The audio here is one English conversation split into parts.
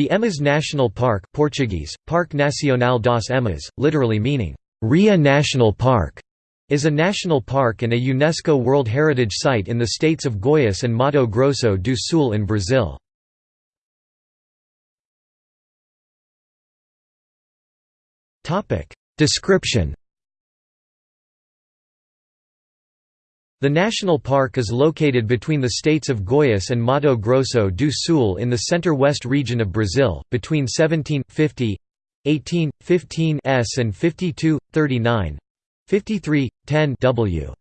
The Emas National Park Portuguese, Parque Nacional das Emas, literally meaning, Rhea National Park, is a national park and a UNESCO World Heritage Site in the states of Goiás and Mato Grosso do Sul in Brazil. Description The national park is located between the states of Goiás and Mato Grosso do Sul in the center-west region of Brazil, between 1750 18, 15 s and 52, 39 53, 10 w.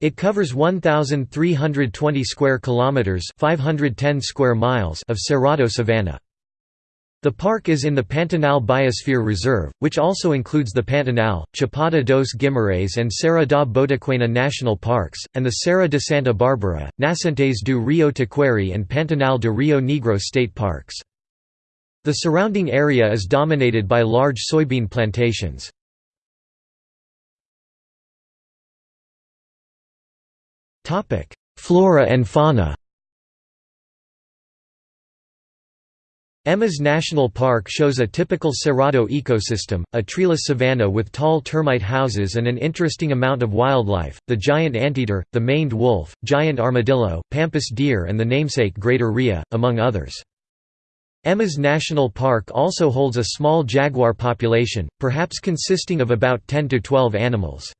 It covers 1,320 square kilometers (510 square miles) of Cerrado savanna. The park is in the Pantanal Biosphere Reserve, which also includes the Pantanal, Chapada dos Guimarães and Serra da Bodoquena national parks, and the Serra de Santa Bárbara, Nascentes do Rio Taquari and Pantanal de Rio Negro state parks. The surrounding area is dominated by large soybean plantations. Flora and fauna Emas National Park shows a typical Cerrado ecosystem, a treeless savanna with tall termite houses and an interesting amount of wildlife, the giant anteater, the maned wolf, giant armadillo, pampas deer and the namesake greater rhea, among others. Emas National Park also holds a small jaguar population, perhaps consisting of about 10 to 12 animals.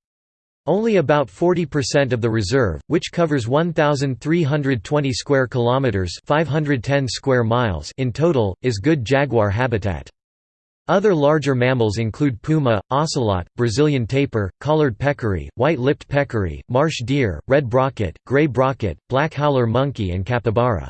Only about 40% of the reserve, which covers 1320 square kilometers, 510 square miles in total, is good jaguar habitat. Other larger mammals include puma, ocelot, Brazilian tapir, collared peccary, white-lipped peccary, marsh deer, red brocket, gray brocket, black howler monkey and capybara.